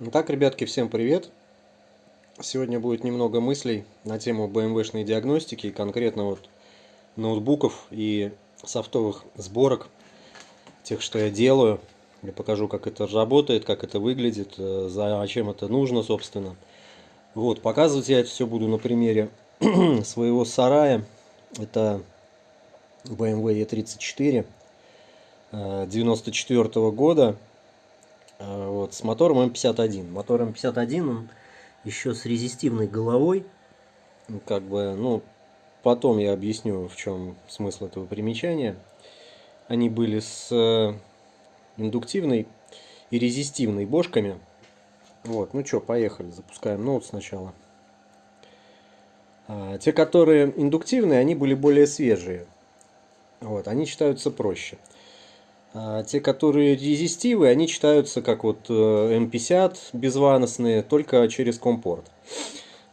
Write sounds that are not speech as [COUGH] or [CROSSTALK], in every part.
Итак, ребятки, всем привет! Сегодня будет немного мыслей на тему BMW-шной диагностики, конкретно вот ноутбуков и софтовых сборок, тех, что я делаю. Я покажу, как это работает, как это выглядит, э, зачем это нужно, собственно. Вот, показывать я это все буду на примере [CLEARS THROAT] своего сарая. Это BMW E34 94 -го года а, вот, с мотором М51. Мотор М51, он еще с резистивной головой. Как бы, ну, потом я объясню, в чем смысл этого примечания. Они были с э, индуктивной и резистивной бошками. Вот, ну что, поехали, запускаем ноут сначала. А, те, которые индуктивные, они были более свежие. Вот, они считаются проще. А те, которые резистивы, они читаются как вот M50 э, безваносные, только через компорт.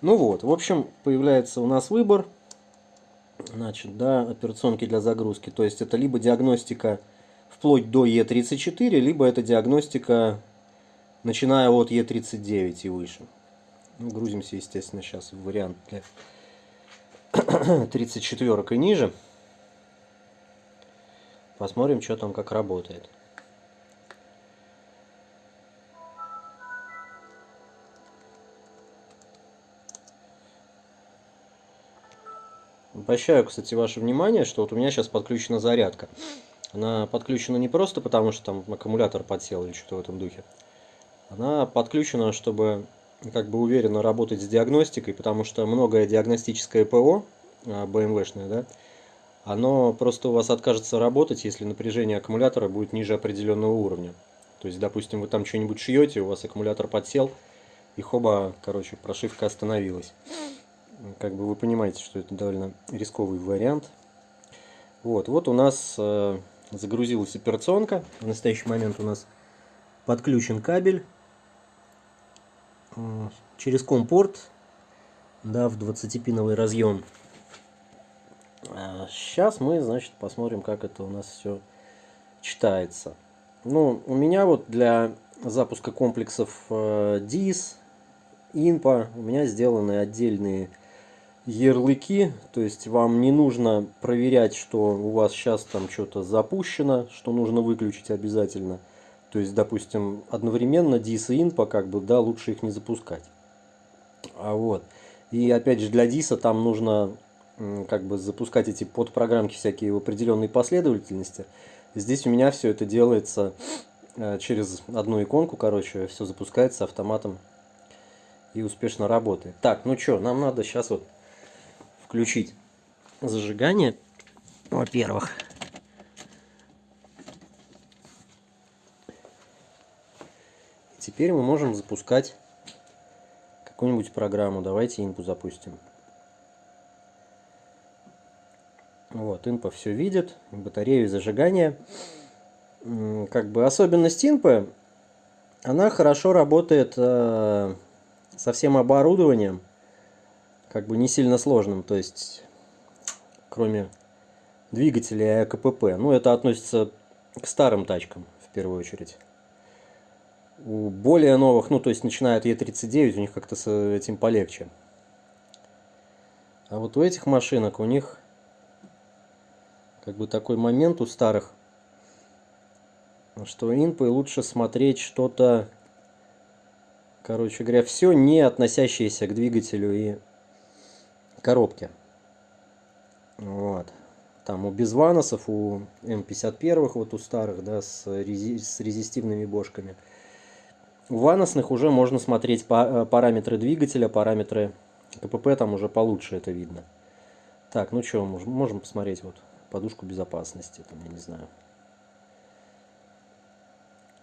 Ну вот, в общем, появляется у нас выбор. Значит, да, операционки для загрузки. То есть это либо диагностика вплоть до E34, либо это диагностика начиная от E39 и выше. Ну, грузимся, естественно, сейчас в вариант для [COUGHS] 34 и ниже. Посмотрим, что там как работает. Обращаю, кстати, ваше внимание, что вот у меня сейчас подключена зарядка. Она подключена не просто потому, что там аккумулятор подсел или что-то в этом духе. Она подключена, чтобы как бы уверенно работать с диагностикой, потому что многое диагностическое ПО, BMW-шное, да, оно просто у вас откажется работать, если напряжение аккумулятора будет ниже определенного уровня. То есть, допустим, вы там что-нибудь шьете, у вас аккумулятор подсел, и хоба, короче, прошивка остановилась. Как бы вы понимаете, что это довольно рисковый вариант. Вот, вот у нас э, загрузилась операционка. В настоящий момент у нас подключен кабель через компорт, да, в 20-пиновый разъем. Сейчас мы, значит, посмотрим, как это у нас все читается. Ну, у меня вот для запуска комплексов э, DIS, INPA, у меня сделаны отдельные ярлыки, то есть вам не нужно проверять, что у вас сейчас там что-то запущено, что нужно выключить обязательно. То есть, допустим, одновременно DIS и INPA, как бы, да, лучше их не запускать. А вот. И опять же, для DIS там нужно как бы запускать эти подпрограммки всякие в определенной последовательности. Здесь у меня все это делается э, через одну иконку, короче, все запускается автоматом и успешно работает. Так, ну что, нам надо сейчас вот включить зажигание, во-первых. Теперь мы можем запускать какую-нибудь программу. Давайте инпу запустим. Вот, инпа все видит, батарею зажигания. Как бы особенность инпы, она хорошо работает э, со всем оборудованием, как бы не сильно сложным, то есть кроме двигателя и АКПП. Ну, это относится к старым тачкам в первую очередь. У более новых, ну, то есть начиная от Е39, у них как-то с этим полегче. А вот у этих машинок у них как бы такой момент у старых, что инпы лучше смотреть что-то, короче говоря, все не относящееся к двигателю и коробке. Вот. Там у безваносов, у М51, вот у старых, да, с, рези с резистивными бошками. У ваносных уже можно смотреть по э, параметры двигателя, параметры КПП, там уже получше это видно. Так, ну что, можем, можем посмотреть вот подушку безопасности, там, я не знаю.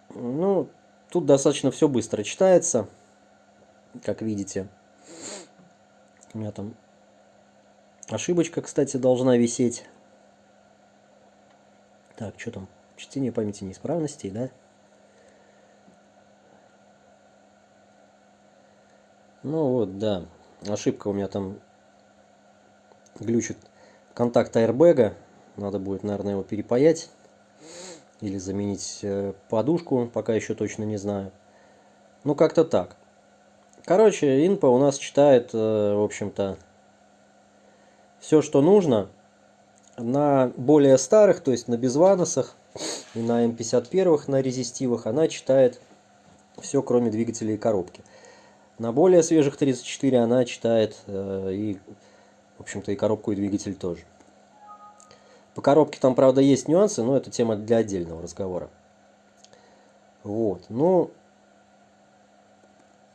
Ну, тут достаточно все быстро читается, как видите. У меня там ошибочка, кстати, должна висеть. Так, что там? Чтение памяти неисправностей, да? Ну вот, да. Ошибка у меня там глючит контакт аэрбэга. Надо будет, наверное, его перепаять. Или заменить э, подушку, пока еще точно не знаю. Ну, как-то так. Короче, инпа у нас читает, э, в общем-то, все, что нужно. На более старых, то есть на безваносах и на М51, на резистивах, она читает все, кроме двигателя и коробки. На более свежих 34 она читает э, и, в общем-то, и коробку, и двигатель тоже. По коробке там, правда, есть нюансы, но это тема для отдельного разговора. Вот, ну,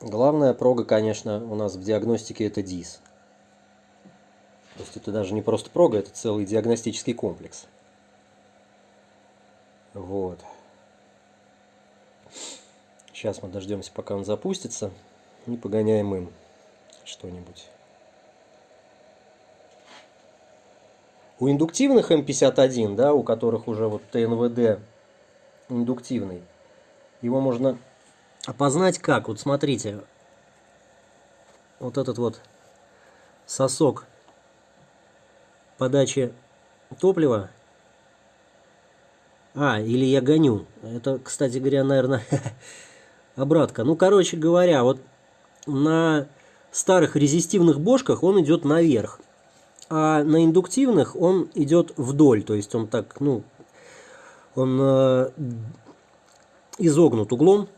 главная прога, конечно, у нас в диагностике это DIS. То есть это даже не просто прога, это целый диагностический комплекс. Вот. Сейчас мы дождемся, пока он запустится, и погоняем им что-нибудь. У индуктивных М51, да, у которых уже вот ТНВД индуктивный, его можно опознать как? Вот смотрите, вот этот вот сосок подачи топлива. А, или я гоню. Это, кстати говоря, наверное, [LAUGHS] обратка. Ну, короче говоря, вот на старых резистивных бошках он идет наверх. А на индуктивных он идет вдоль. То есть он так, ну, он э, изогнут углом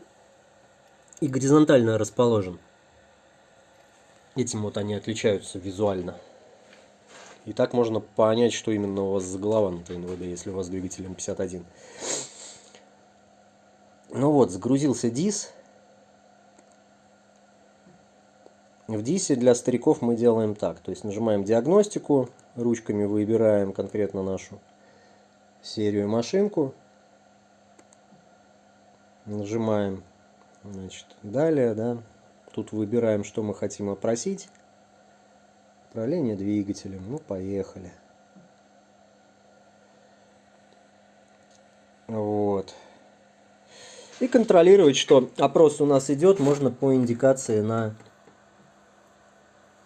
и горизонтально расположен. Этим вот они отличаются визуально. И так можно понять, что именно у вас за голова на ТНВД, если у вас двигатель М51. Ну вот, загрузился дис. В дисе для стариков мы делаем так. То есть нажимаем диагностику, ручками выбираем конкретно нашу серию машинку. Нажимаем значит, далее, да. Тут выбираем, что мы хотим опросить. Управление двигателем. Ну, поехали. Вот. И контролировать, что опрос у нас идет, можно по индикации на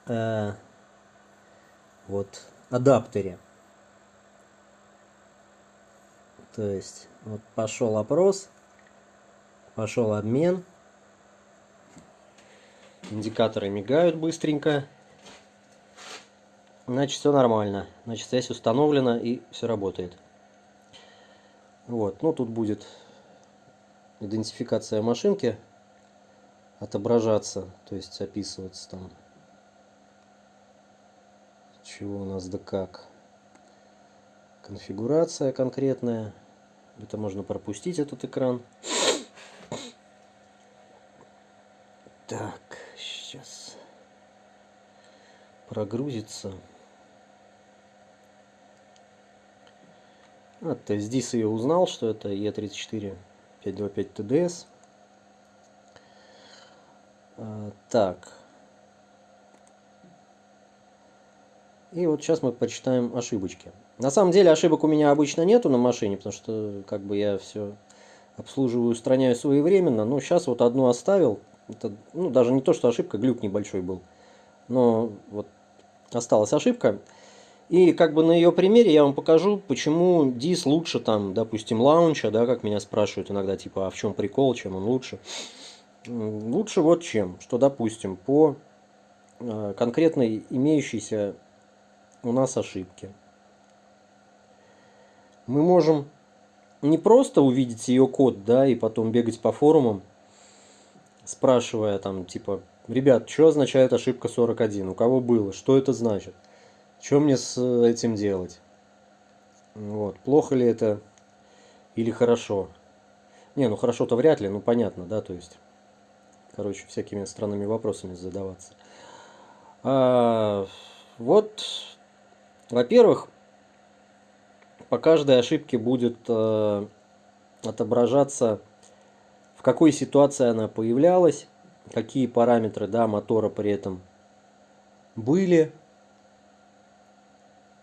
э, вот адаптере. То есть, вот пошел опрос, пошел обмен. Индикаторы мигают быстренько. Значит, все нормально. Значит, связь установлена и все работает. Вот, ну тут будет идентификация машинки отображаться, то есть описываться там, чего у нас да как. Конфигурация конкретная. Это можно пропустить, этот экран. Так, сейчас прогрузится. А, то есть здесь я узнал, что это E34 525 TDS. А, так. И вот сейчас мы почитаем ошибочки. На самом деле ошибок у меня обычно нету на машине, потому что как бы я все обслуживаю, устраняю своевременно. Но сейчас вот одну оставил. Это, ну, даже не то, что ошибка, глюк небольшой был. Но вот осталась ошибка. И как бы на ее примере я вам покажу, почему дис лучше там, допустим, лаунча, да, как меня спрашивают иногда, типа, а в чем прикол, чем он лучше. Лучше вот чем, что, допустим, по э, конкретной имеющейся у нас ошибке. Мы можем не просто увидеть ее код, да, и потом бегать по форумам, спрашивая там, типа, ребят, что означает ошибка 41, у кого было, что это значит? Что мне с этим делать? Вот. Плохо ли это или хорошо? Не, ну хорошо-то вряд ли, ну понятно, да, то есть, короче, всякими странными вопросами задаваться. А, вот, во-первых, по каждой ошибке будет э, отображаться, в какой ситуации она появлялась, какие параметры да, мотора при этом были,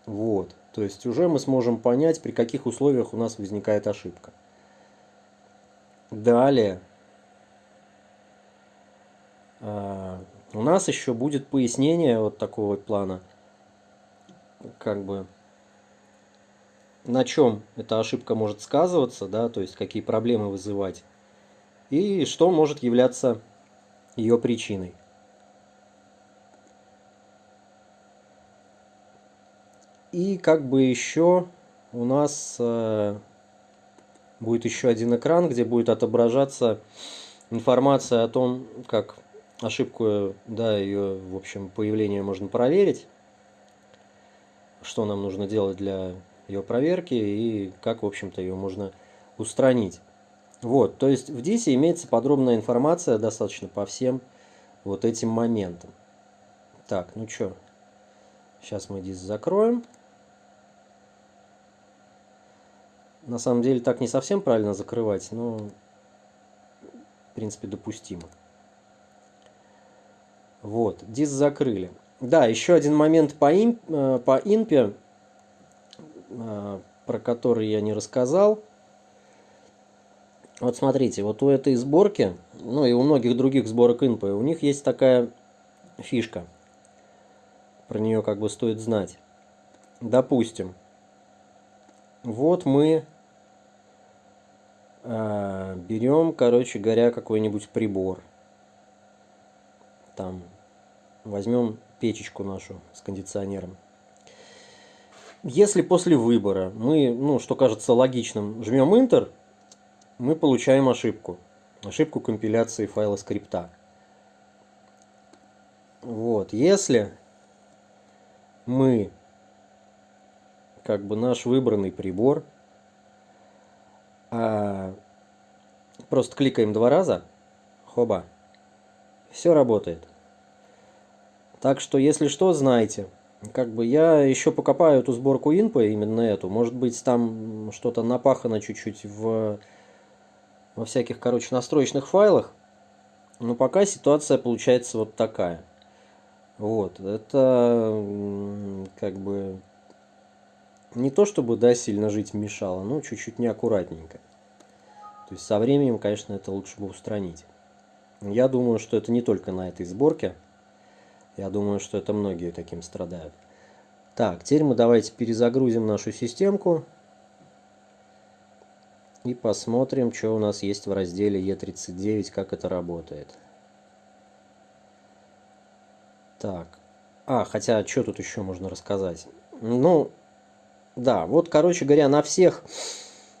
вот. То есть уже мы сможем понять, при каких условиях у нас возникает ошибка. Далее. А, у нас еще будет пояснение вот такого плана. Как бы на чем эта ошибка может сказываться, да, то есть какие проблемы вызывать. И что может являться ее причиной. И как бы еще у нас э, будет еще один экран, где будет отображаться информация о том, как ошибку, да, ее, в общем, появление можно проверить, что нам нужно делать для ее проверки и как, в общем-то, ее можно устранить. Вот, то есть в DIS имеется подробная информация достаточно по всем вот этим моментам. Так, ну что, сейчас мы DIS закроем. На самом деле так не совсем правильно закрывать, но в принципе допустимо. Вот, DIS закрыли. Да, еще один момент по, им, э, по инпе, э, про который я не рассказал. Вот смотрите, вот у этой сборки, ну и у многих других сборок инпы, у них есть такая фишка. Про нее как бы стоит знать. Допустим, вот мы э, берем, короче говоря, какой-нибудь прибор. Там возьмем печечку нашу с кондиционером. Если после выбора мы, ну, что кажется логичным, жмем Enter, мы получаем ошибку. Ошибку компиляции файла скрипта. Вот, если мы, как бы наш выбранный прибор, а, просто кликаем два раза, хоба, все работает. Так что, если что, знайте. Как бы я еще покопаю эту сборку инпа, именно эту. Может быть, там что-то напахано чуть-чуть в, во всяких, короче, настроечных файлах. Но пока ситуация получается вот такая. Вот, это как бы не то чтобы, да, сильно жить мешало, но чуть-чуть неаккуратненько. То есть со временем, конечно, это лучше бы устранить. Я думаю, что это не только на этой сборке. Я думаю, что это многие таким страдают. Так, теперь мы давайте перезагрузим нашу системку. И посмотрим, что у нас есть в разделе E39, как это работает. Так. А, хотя, что тут еще можно рассказать? Ну, да, вот, короче говоря, на всех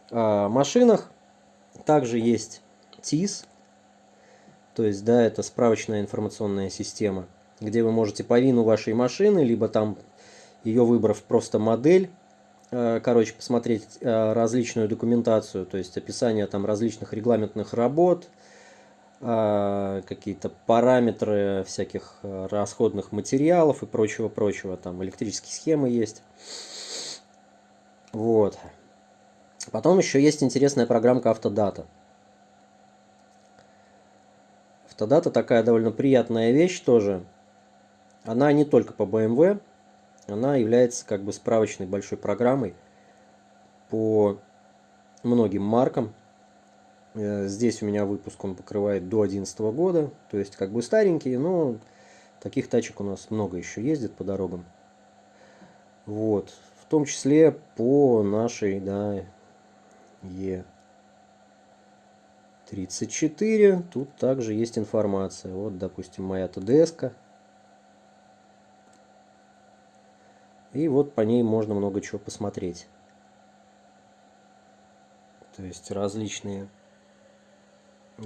э, машинах также есть TIS. То есть, да, это справочная информационная система где вы можете по вину вашей машины, либо там ее выбрав просто модель, э, короче, посмотреть э, различную документацию, то есть описание там различных регламентных работ, э, какие-то параметры всяких расходных материалов и прочего-прочего, там электрические схемы есть. Вот. Потом еще есть интересная программка Автодата. Автодата такая довольно приятная вещь тоже. Она не только по BMW, она является как бы справочной большой программой по многим маркам. Э, здесь у меня выпуск он покрывает до 2011 года, то есть как бы старенький, но таких тачек у нас много еще ездит по дорогам. Вот, в том числе по нашей, да, Е34, тут также есть информация. Вот, допустим, моя ТДС-ка. И вот по ней можно много чего посмотреть. То есть различные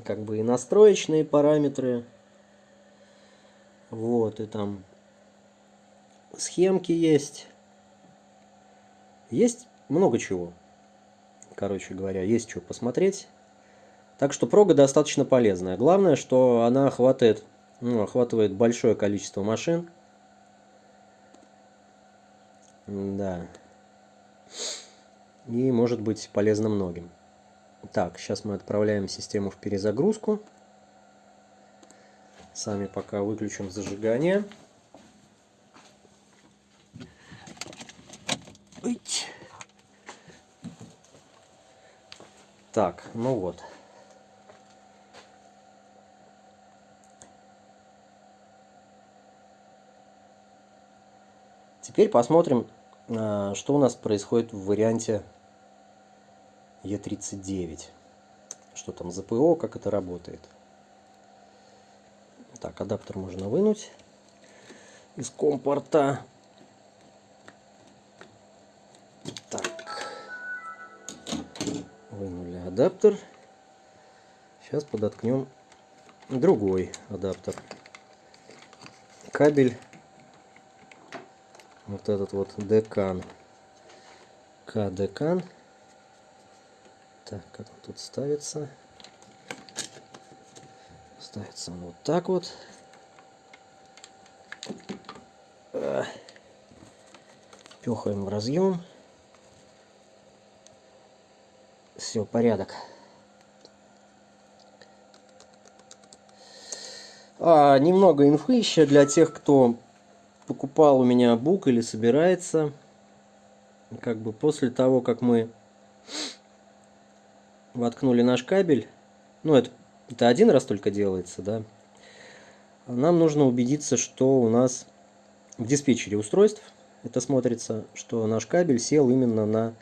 как бы и настроечные параметры. Вот, и там схемки есть. Есть много чего. Короче говоря, есть что посмотреть. Так что прога достаточно полезная. Главное, что она охватывает, ну, охватывает большое количество машин. Да. И может быть полезно многим. Так, сейчас мы отправляем систему в перезагрузку. Сами пока выключим зажигание. Так, ну вот. Теперь посмотрим, что у нас происходит в варианте Е39. Что там за ПО, как это работает. Так, адаптер можно вынуть из компорта. Так. Вынули адаптер. Сейчас подоткнем другой адаптер. Кабель. Вот этот вот декан. К-декан. Так, как он тут ставится? Ставится он вот так вот. Пехаем в разъем. Все, порядок. А, немного инфы еще для тех, кто покупал у меня бук или собирается. Как бы после того, как мы воткнули наш кабель, ну это, это один раз только делается, да, нам нужно убедиться, что у нас в диспетчере устройств это смотрится, что наш кабель сел именно на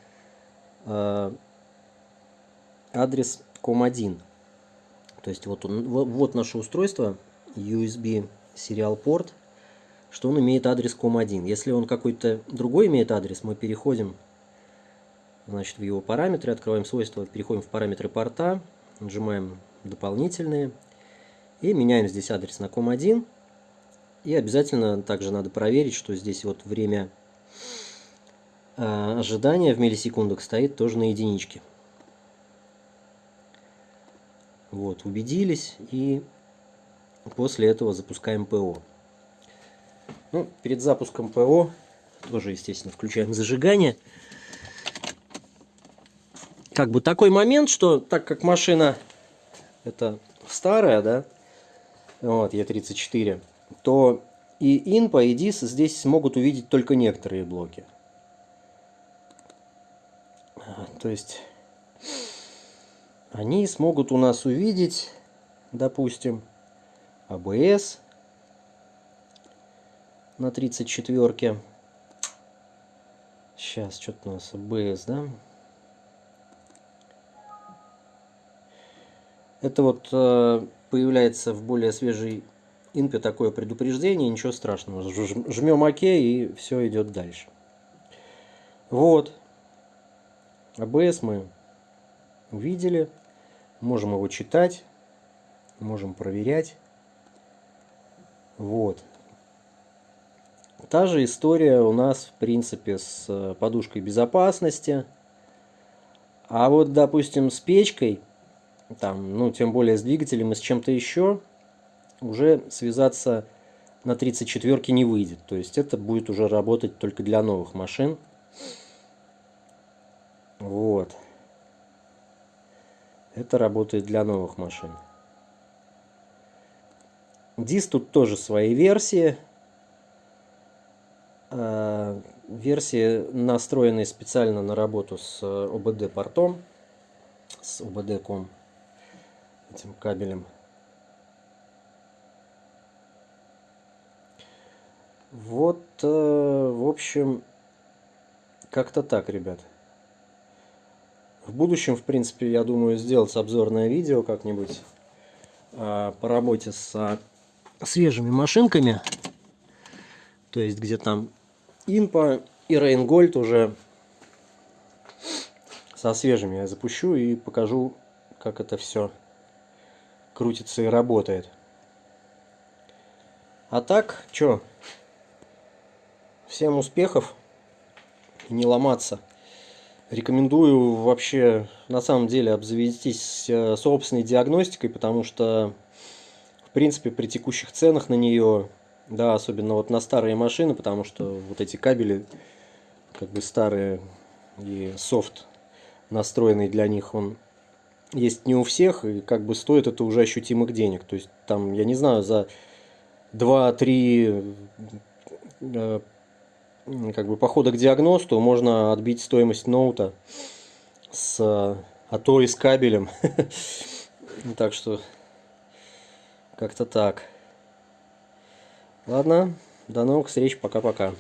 э, адрес COM1. То есть вот, он, вот, наше устройство, USB serial порт, что он имеет адрес COM1. Если он какой-то другой имеет адрес, мы переходим значит, в его параметры, открываем свойства, переходим в параметры порта, нажимаем дополнительные и меняем здесь адрес на COM1. И обязательно также надо проверить, что здесь вот время э, ожидания в миллисекундах стоит тоже на единичке. Вот, убедились и после этого запускаем ПО. Ну, перед запуском ПО тоже, естественно, включаем зажигание как бы такой момент, что так как машина это старая, да, вот, Е34, то и INPA, и DIS здесь смогут увидеть только некоторые блоки. То есть они смогут у нас увидеть, допустим, ABS на 34. Сейчас, что-то у нас ABS, да? Это вот э, появляется в более свежей инпе такое предупреждение, ничего страшного. Жмем ОК и все идет дальше. Вот. АБС мы увидели. Можем его читать. Можем проверять. Вот. Та же история у нас, в принципе, с э, подушкой безопасности. А вот, допустим, с печкой там, ну, тем более с двигателем и с чем-то еще, уже связаться на 34 не выйдет. То есть это будет уже работать только для новых машин. Вот. Это работает для новых машин. DIS тут тоже свои версии. А, версии настроены специально на работу с OBD портом, с OBD.com этим кабелем. Вот, э, в общем, как-то так, ребят. В будущем, в принципе, я думаю сделать обзорное видео как-нибудь э, по работе с свежими машинками. То есть, где там Инпа и Рейнгольд уже со свежими я запущу и покажу, как это все крутится и работает. А так, что? Всем успехов не ломаться. Рекомендую вообще, на самом деле, обзавестись э, собственной диагностикой, потому что, в принципе, при текущих ценах на нее, да, особенно вот на старые машины, потому что вот эти кабели, как бы старые и софт настроенный для них, он есть не у всех, и как бы стоит это уже ощутимых денег. То есть там, я не знаю, за 2-3 э, как бы похода к диагносту можно отбить стоимость ноута с, а то и с кабелем. [LAUGHS] Так что как-то так. Ладно, до новых встреч, пока-пока.